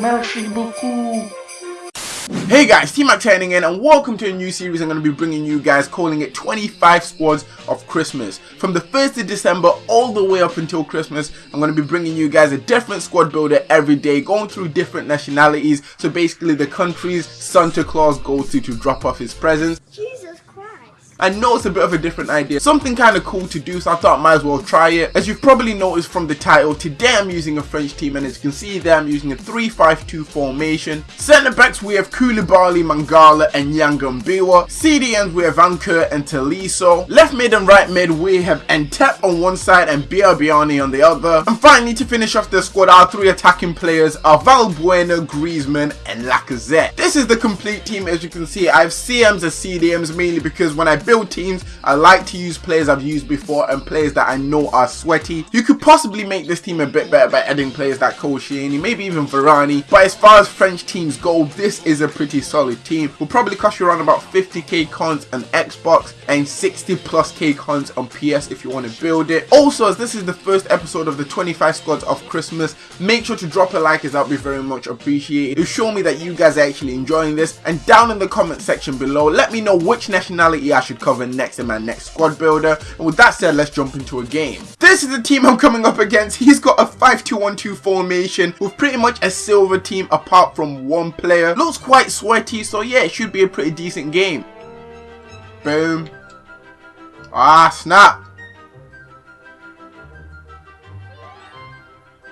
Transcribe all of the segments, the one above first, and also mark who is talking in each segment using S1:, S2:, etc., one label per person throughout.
S1: Merci beaucoup.
S2: Hey guys, T-Mac turning in and welcome to a new series I'm going to be bringing you guys calling it 25 squads of Christmas. From the 1st of December all the way up until Christmas, I'm going to be bringing you guys a different squad builder every day, going through different nationalities, so basically the countries Santa Claus goes to to drop off his presents. I know it's a bit of a different idea, something kind of cool to do so I thought I might as well try it. As you've probably noticed from the title, today I'm using a French team and as you can see there I'm using a 3-5-2 formation. Centre backs we have Koulibaly, Mangala and Yanga-Mbiwa. CDMs we have Ankur and Tolisso. Left mid and right mid we have Ntep on one side and Biabiany on the other. And finally to finish off the squad our three attacking players are Valbuena, Griezmann and Lacazette. This is the complete team as you can see I have CMs and CDMs mainly because when I build build teams, I like to use players I've used before and players that I know are sweaty. You could possibly make this team a bit better by adding players like Koscielny, maybe even Varane. But as far as French teams go, this is a pretty solid team. Will probably cost you around about 50k cons on Xbox and 60 plus k cons on PS if you want to build it. Also, as this is the first episode of the 25 squads of Christmas, make sure to drop a like as that would be very much appreciated. It'll show me that you guys are actually enjoying this. And down in the comment section below, let me know which nationality I should cover next in my next squad builder. And with that said, let's jump into a game. This is the team I'm coming up against. He's got a 5-2-1-2 formation with pretty much a silver team apart from one player. Looks quite sweaty, so yeah, it should be a pretty decent game. Boom. Ah, snap.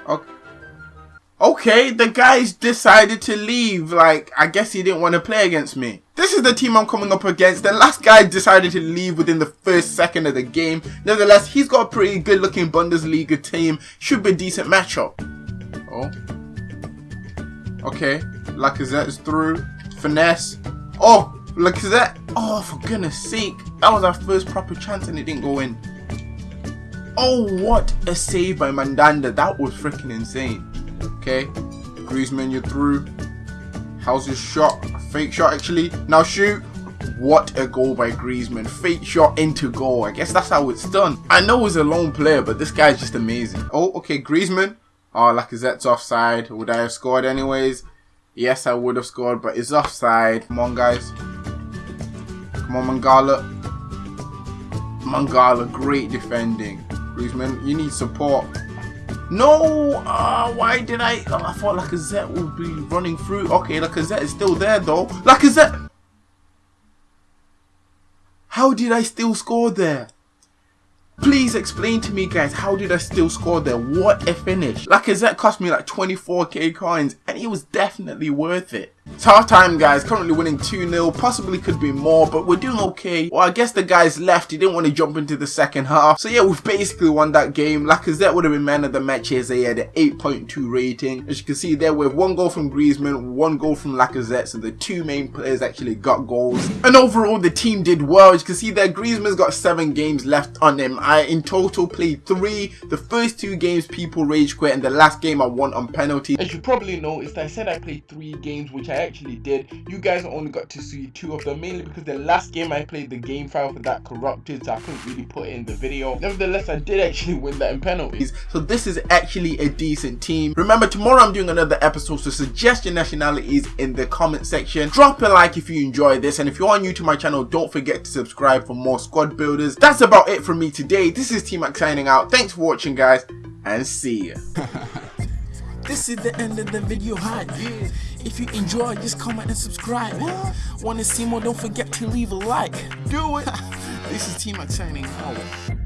S2: Okay. Okay, the guys decided to leave. Like, I guess he didn't want to play against me. This is the team I'm coming up against. The last guy decided to leave within the first second of the game. Nevertheless, he's got a pretty good looking Bundesliga team. Should be a decent matchup. Oh. Okay. Lacazette is through. Finesse. Oh, Lacazette. Oh, for goodness sake. That was our first proper chance and it didn't go in. Oh, what a save by Mandanda. That was freaking insane. Okay. Griezmann, you're through. How's your shot? Fake shot actually. Now shoot. What a goal by Griezmann. Fake shot into goal. I guess that's how it's done. I know he's a lone player, but this guy's just amazing. Oh, okay, Griezmann. Oh, Lacazette's offside. Would I have scored anyways? Yes, I would have scored, but it's offside. Come on, guys. Come on, Mangala. Mangala, great defending. Griezmann, you need support. No! Uh, why did I... Oh, I thought Lacazette would be running through. Okay, Lacazette is still there though. Lacazette! How did I still score there? Please explain to me guys, how did I still score there? What a finish. Lacazette cost me like 24k coins and it was definitely worth it. It's half time guys, currently winning 2-0, possibly could be more, but we're doing okay. Well, I guess the guys left, he didn't want to jump into the second half. So yeah, we've basically won that game. Lacazette would have been man of the match so he had an 8.2 rating. As you can see there, we have one goal from Griezmann, one goal from Lacazette, so the two main players actually got goals. And overall, the team did well. As you can see there, Griezmann's got seven games left on him. I, in total, played three. The first two games, people rage quit, and the last game I won on penalty. As you probably noticed, I said I played three games, which I actually did. You guys only got to see two of them, mainly because the last game I played the game file for that corrupted, so I couldn't really put it in the video. Nevertheless, I did actually win that in penalties. So this is actually a decent team. Remember, tomorrow I'm doing another episode, so suggest your nationalities in the comment section. Drop a like if you enjoy this, and if you are new to my channel, don't forget to subscribe for more squad builders. That's about it from me today. This is T-Mac signing out. Thanks for watching, guys, and see ya.
S1: This is the end of the video hi. If you enjoy, just comment and subscribe. Want to see more? Don't forget to leave a like.
S2: Do it.
S1: this is T-Mac signing out.